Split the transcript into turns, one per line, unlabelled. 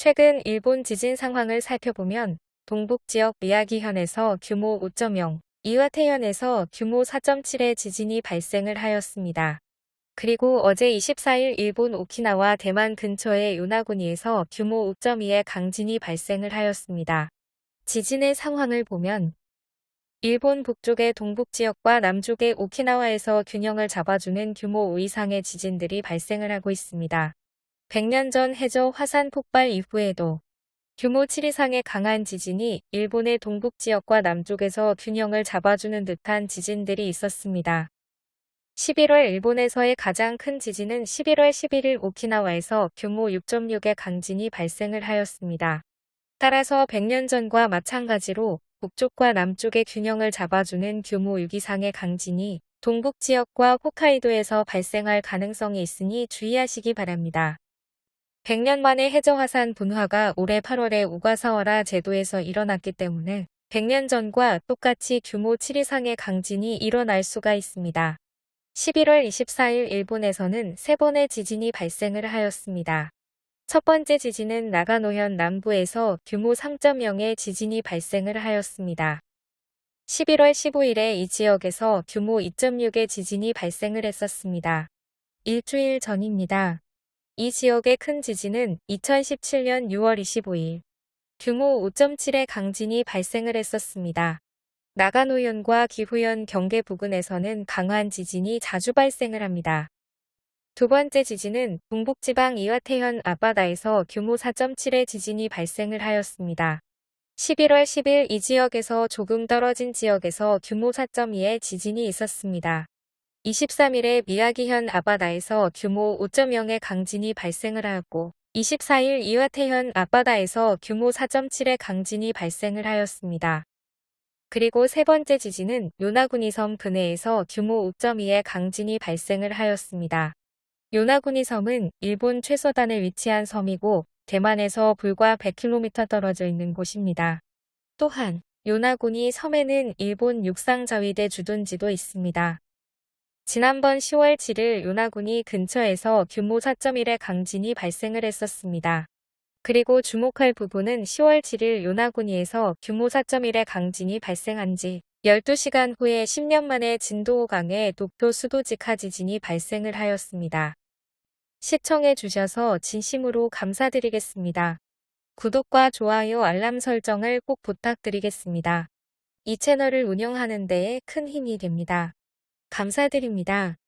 최근 일본 지진 상황을 살펴보면 동북 지역 미야기현에서 규모 5.0, 이와테현에서 규모 4.7의 지진이 발생을 하였습니다. 그리고 어제 24일 일본 오키나와 대만 근처의 요나구니에서 규모 5.2의 강진이 발생을 하였습니다. 지진의 상황을 보면 일본 북쪽의 동북 지역과 남쪽의 오키나와에서 균형을 잡아주는 규모 5 이상의 지진들이 발생을 하고 있습니다. 100년 전 해저 화산 폭발 이후에도 규모 7 이상의 강한 지진이 일본의 동북 지역과 남쪽에서 균형을 잡아주는 듯한 지진들이 있었습니다. 11월 일본에서의 가장 큰 지진은 11월 11일 오키나와에서 규모 6.6의 강진이 발생을 하였습니다. 따라서 100년 전과 마찬가지로 북쪽과 남쪽의 균형을 잡아주는 규모 6 이상의 강진이 동북 지역과 홋카이도에서 발생할 가능성이 있으니 주의하시기 바랍니다. 100년 만에 해저화산 분화가 올해 8월에 우가사와라 제도에서 일어났기 때문에 100년 전과 똑같이 규모 7 이상의 강진이 일어날 수가 있습니다. 11월 24일 일본에서는 세 번의 지진이 발생을 하였습니다. 첫 번째 지진은 나가노현 남부에서 규모 3.0의 지진이 발생을 하였습니다. 11월 15일에 이 지역에서 규모 2.6의 지진이 발생을 했었습니다. 일주일 전입니다. 이 지역의 큰 지진은 2017년 6월 25일 규모 5.7의 강진이 발생을 했었습니다. 나가노현과 기후현 경계 부근에서는 강한 지진이 자주 발생을 합니다. 두 번째 지진은 동북지방 이와테현 앞바다에서 규모 4.7의 지진이 발생을 하였습니다. 11월 10일 이 지역에서 조금 떨어진 지역에서 규모 4.2의 지진이 있었습니다. 23일에 미야기현 앞바다에서 규모 5.0의 강진이 발생을 하였고 24일 이와테현 앞바다에서 규모 4.7의 강진이 발생을 하였습니다. 그리고 세 번째 지진은 요나구니 섬 근해에서 규모 5.2의 강진이 발생을 하였습니다. 요나구니 섬은 일본 최서단에 위치한 섬이고 대만에서 불과 100km 떨어져 있는 곳입니다. 또한 요나구니 섬에는 일본 육상자위대 주둔지도 있습니다. 지난번 10월 7일 요나구니 근처에서 규모 4.1의 강진이 발생을 했었습니다. 그리고 주목할 부분은 10월 7일 요나구니에서 규모 4.1의 강진이 발생한 지 12시간 후에 10년 만에 진도 5강의 독도 수도 직하 지진이 발생을 하였습니다. 시청해 주셔서 진심으로 감사드리겠습니다. 구독과 좋아요 알람 설정을 꼭 부탁드리겠습니다. 이 채널을 운영하는 데에 큰 힘이 됩니다. 감사드립니다.